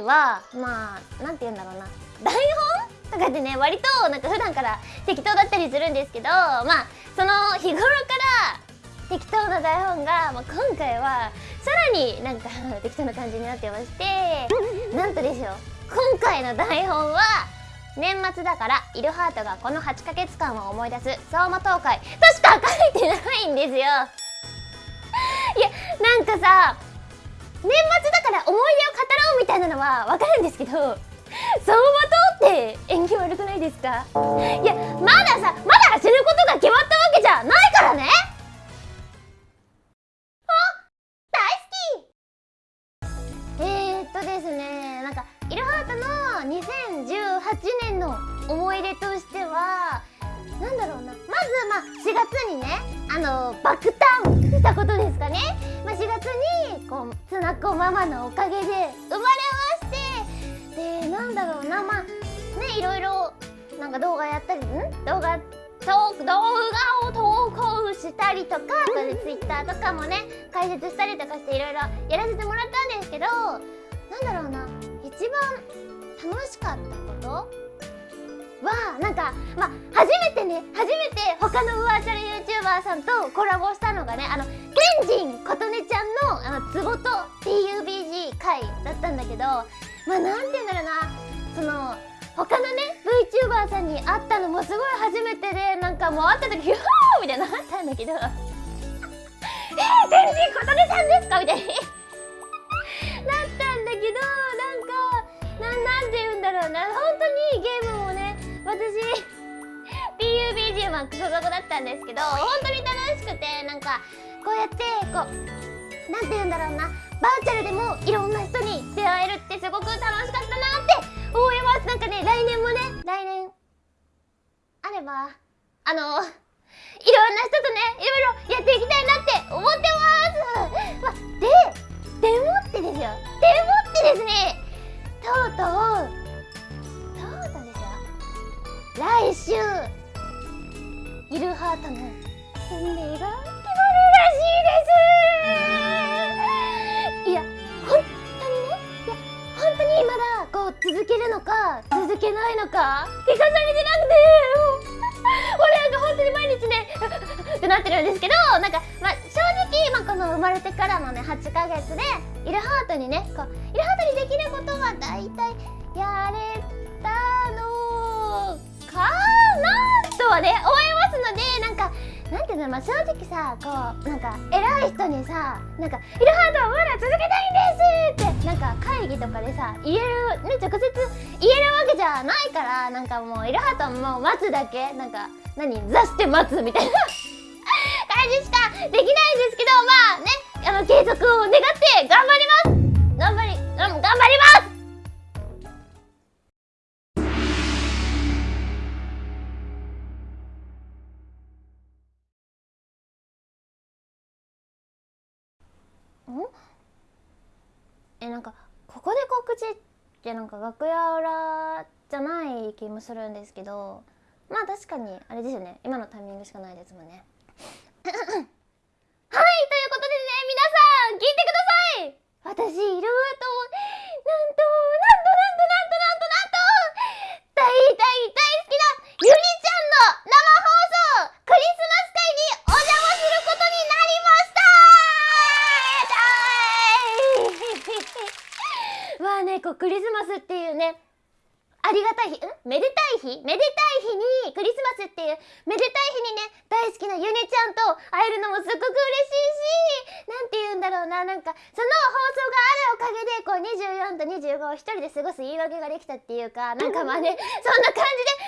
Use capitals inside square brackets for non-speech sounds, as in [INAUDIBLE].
回はまあなんて言うんだろうな。台本？とかってね割となんか普段から適当だったりするんですけどまあその日頃から適当な台本が、まあ、今回はさらになんか [LAUGHS] 適当な感じになってましてなんとですよ。今回の台本は年末だからイルハートがこの8ヶ月間を思い出す相馬東海としか書いてないんですよ。いやなんかさ年末はわかるんですけど相馬灯って縁起悪くないですか？いやまださまだ死ぬことが決まったわけじゃないからね！あ大好き！えー、っとですねなんかイルハートの2018年の思い出としてはなんだろうな。まずまあ4月にねあの爆誕したことですかね、こうつなこママのおかげで生まれましてでなんだろうなまあねいろいろなんか動画やったりん？動画動画を投稿したりとかそれツイッターとかもね解説したりとかしていろいろやらせてもらったんですけどなんだろうな一番楽しかったことはなんかまあ初めてね初めて他のバーチャル YouTuber さんとコラボしたのがねあのケンジン琴音ちゃんのあのツボと PUBG 回だったんだけどまあなんて言うんだろうな。その他のね VTuber さんに会ったのもすごい初めてでなんかもう会った時 [LAUGHS] ヒューみたいなのあったんだけど。[LAUGHS] えー、ケンジン琴音さんですか？みたいな。ック所属だったんですけど本当に楽しくてなんかこうやってこうなんて言うんだろうなバーチャルでもいろんな人に出会えるってすごく楽しかったなって思います。なんかね来年もね来年あればあのいろんな人とねいろいろやっていきたいなって思ってます、まででもってですよ。でもってですね。とうとう来週イルハートの。運命が決まるらしいです。いや本当にね。いや本当にまだこう続けるのか続けないのか聞かされてなくて俺なんか本当に毎日ねってなってるんですけどなんか、まあ、正直、まあ、この生まれてからのね8ヶ月でイルハートにねこうイルハートにできることは大体やれたのかなとはねなんていうのまあ正直さこうなんか偉い人にさなんか「イルハートはまだ続けたいんです!」ってなんか会議とかでさ言えるね直接言えるわけじゃないからなんかもうイルハートはもう待つだけなんか何座して待つみたいな感じしかできないんですけどまあねあの継続を願って頑張ります頑張り、えなんかここで告知ってなんか楽屋裏じゃない気もするんですけどまあ確かにあれですよね。今のタイミングしかないですもんね。[COUGHS] はいということでね皆さん聞いてください！私いるとなんとなんとなんとなんとなんと大大大好きなゆりちゃんの生放送クリスマス会にお邪魔することになりましたまあねこうクリスマスっていうねありがたい日ん？めでたい日？めでたい日にクリスマスっていうめでたい日にね大好きなゆねちゃんと会えるのもすっごく嬉しいし何て言うんだろうな。なんかその放送があるおかげでこう24と25を一人で過ごす言い訳ができたっていうかなんかまあねそんな感じで